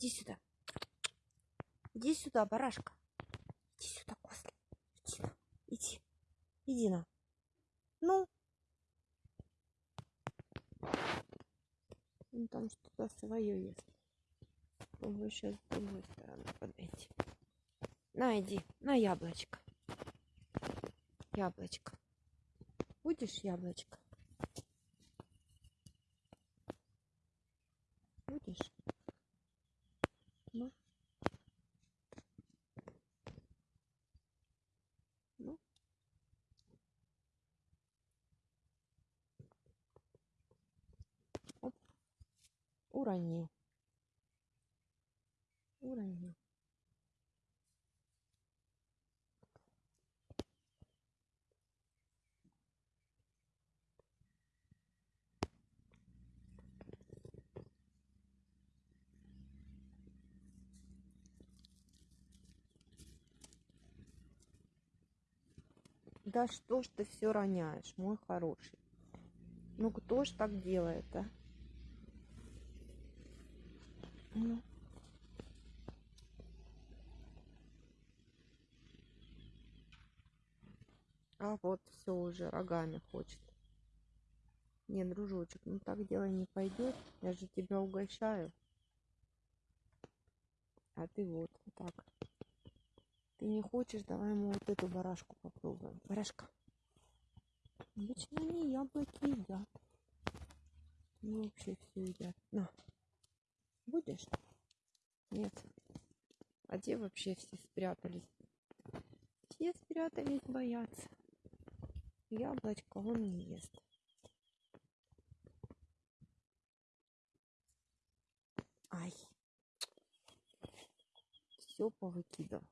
Иди сюда. Иди сюда, барашка. Иди сюда, козлик. Иди. Иди. Иди на. Ну. Он там что-то свое ест. Попробую сейчас с другой стороны подойти. На, иди. На яблочко. Яблочко. Будешь яблочко? Будешь? Ну. Ну. Оп. Уронил. Уронил. Да что ж ты все роняешь, мой хороший? Ну кто ж так делает, а? Ну. А вот все уже рогами хочет. Не, дружочек, ну так дело не пойдет. Я же тебя угощаю. А ты вот, вот так. Не хочешь, давай мы вот эту барашку попробуем. Барашка. Обычно они яблоки едят. Ну, вообще все едят. На. Будешь? Нет. А где вообще все спрятались? Все спрятались, боятся. Яблочко он не ест. Ай. Все повыкидал.